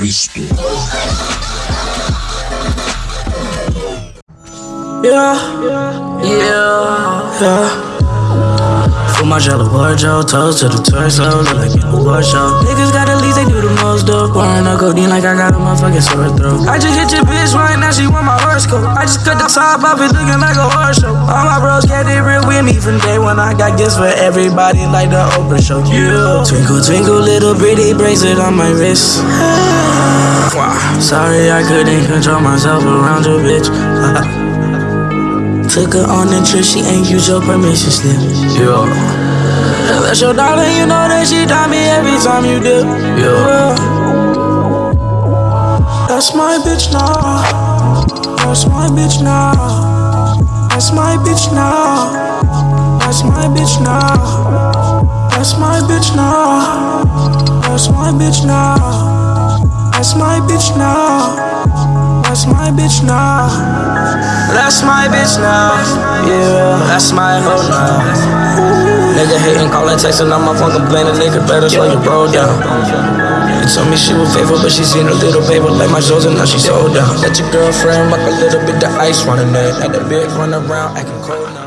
Cristo. Yeah, yeah, yeah. Put my jello wardrobe, toes to the torso, look like in a war show. Niggas got the least, they do the most dope. Pouring no codeine like I got a motherfucking sore throat. I just hit your bitch right now, she want my horoscope. I just cut the top off it, looking like a horse show. All my bros got it real with me from day one. I got gifts for everybody like the Oprah show. Yeah. Twinkle, twinkle, little pretty bracelet on my wrist. Sorry, I couldn't control myself around your bitch. Took her on a trip, she ain't use your permission slip. Yeah. That's your darling, you know that she taught me every time you dip. Yeah. That's my bitch now. That's my bitch now. That's my bitch now. That's my bitch now. That's my bitch now. That's my bitch now. That's my bitch now. That's my bitch now. That's my bitch now. Yeah, that's my hoe now. Nigga hating, calling, texting, I'm my phone complaining. Nigga better slow your bro down. You told me she was faithful, but she seen a little paper like my shows, and now she sold down. Let your girlfriend rock a little bit the ice running there. Let the bitch run around acting cold now.